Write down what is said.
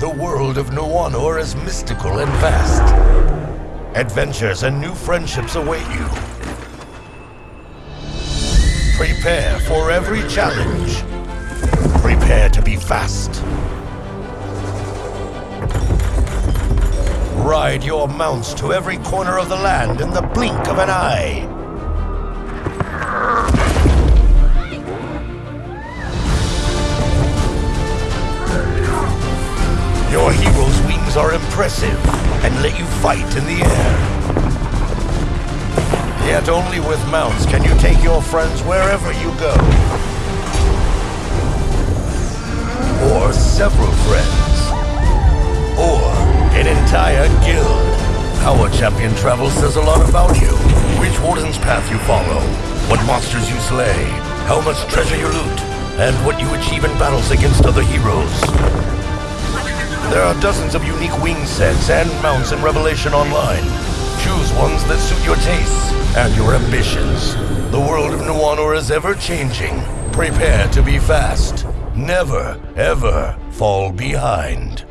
The world of Nuanor is mystical and vast. Adventures and new friendships await you. Prepare for every challenge. Prepare to be fast. Ride your mounts to every corner of the land in the blink of an eye. Your wings are impressive and let you fight in the air. Yet only with mounts can you take your friends wherever you go. Or several friends. Or an entire guild. How a champion travels says a lot about you. Which warden's path you follow, what monsters you slay, how much treasure you loot, and what you achieve in battles against other heroes. Are dozens of unique wing sets and mounts in Revelation Online. Choose ones that suit your tastes and your ambitions. The world of Nuanor is ever changing. Prepare to be fast. Never, ever fall behind.